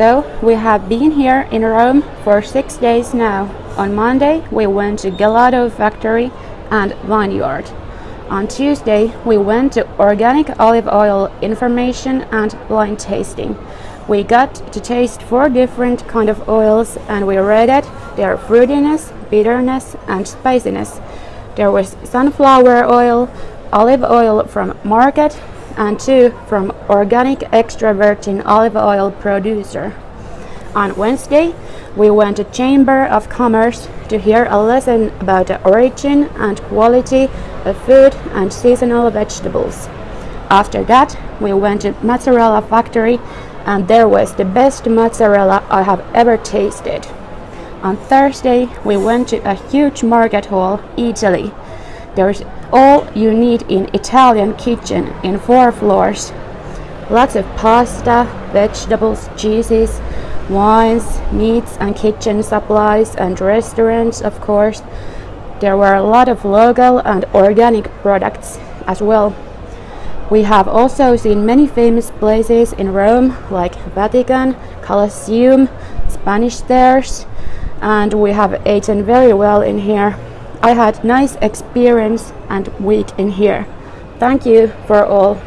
So, we have been here in Rome for six days now. On Monday, we went to Gelato factory and vineyard. On Tuesday, we went to organic olive oil information and blind tasting. We got to taste four different kind of oils and we rated their fruitiness, bitterness and spiciness. There was sunflower oil, olive oil from market and two from organic extra virgin olive oil producer. On Wednesday, we went to Chamber of Commerce to hear a lesson about the origin and quality of food and seasonal vegetables. After that, we went to mozzarella factory and there was the best mozzarella I have ever tasted. On Thursday, we went to a huge market hall, Eataly. There's all you need in Italian kitchen in four floors. Lots of pasta, vegetables, cheeses, wines, meats and kitchen supplies and restaurants of course. There were a lot of local and organic products as well. We have also seen many famous places in Rome like Vatican, Colosseum, Spanish Stairs and we have eaten very well in here. I had nice experience and week in here. Thank you for all.